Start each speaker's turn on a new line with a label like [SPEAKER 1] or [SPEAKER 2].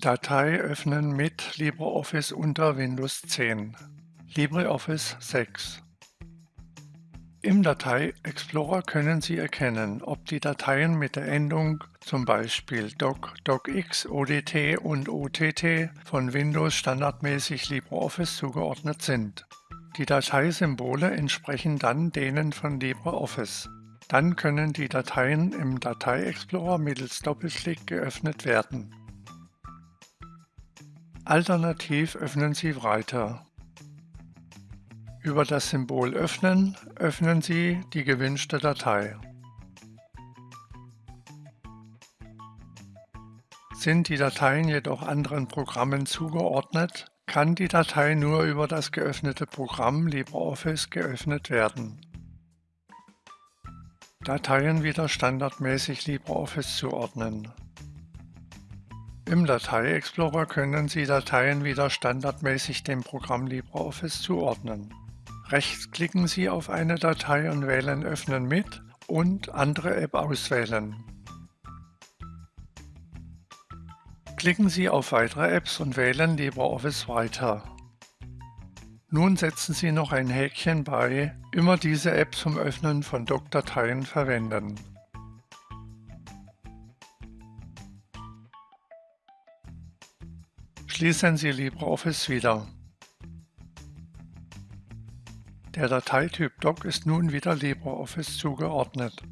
[SPEAKER 1] Datei öffnen mit LibreOffice unter Windows 10. LibreOffice 6 Im Datei-Explorer können Sie erkennen, ob die Dateien mit der Endung zum Beispiel doc, docx, odt und ott von Windows standardmäßig LibreOffice zugeordnet sind. Die Dateisymbole entsprechen dann denen von LibreOffice. Dann können die Dateien im Datei-Explorer mittels Doppelklick geöffnet werden. Alternativ öffnen Sie Writer. Über das Symbol Öffnen öffnen Sie die gewünschte Datei. Sind die Dateien jedoch anderen Programmen zugeordnet, kann die Datei nur über das geöffnete Programm LibreOffice geöffnet werden. Dateien wieder standardmäßig LibreOffice zuordnen. Im Datei-Explorer können Sie Dateien wieder standardmäßig dem Programm LibreOffice zuordnen. Rechtsklicken Sie auf eine Datei und wählen Öffnen mit und Andere App auswählen. Klicken Sie auf Weitere Apps und wählen LibreOffice weiter. Nun setzen Sie noch ein Häkchen bei Immer diese App zum Öffnen von Doc-Dateien verwenden. Schließen Sie LibreOffice wieder. Der Dateityp Doc ist nun wieder LibreOffice zugeordnet.